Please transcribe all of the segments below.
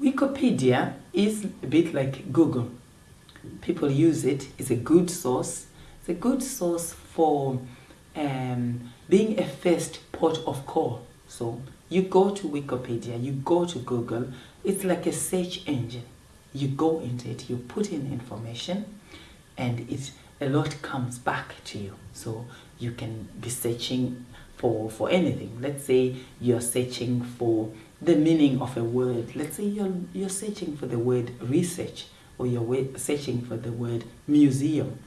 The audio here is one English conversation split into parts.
Wikipedia is a bit like Google. People use it. It's a good source. It's a good source for um, being a first port of call. So you go to Wikipedia, you go to Google. It's like a search engine. You go into it, you put in information, and it a lot comes back to you. So you can be searching for for anything. Let's say you're searching for the meaning of a word. Let's say you're, you're searching for the word research or you're searching for the word museum.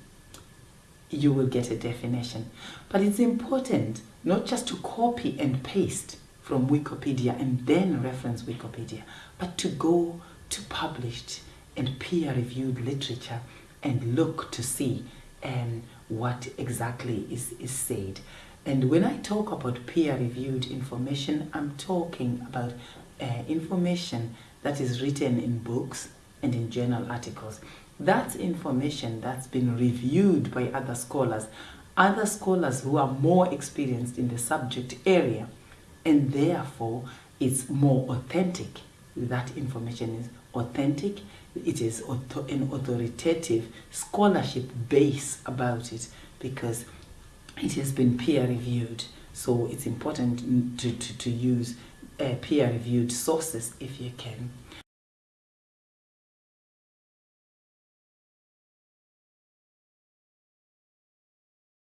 You will get a definition. But it's important not just to copy and paste from Wikipedia and then reference Wikipedia, but to go to published and peer-reviewed literature and look to see um, what exactly is, is said. And when I talk about peer-reviewed information, I'm talking about uh, information that is written in books and in journal articles. That's information that's been reviewed by other scholars, other scholars who are more experienced in the subject area, and therefore it's more authentic. That information is authentic, it is an authoritative scholarship base about it because it has been peer reviewed so it's important to, to, to use uh, peer reviewed sources if you can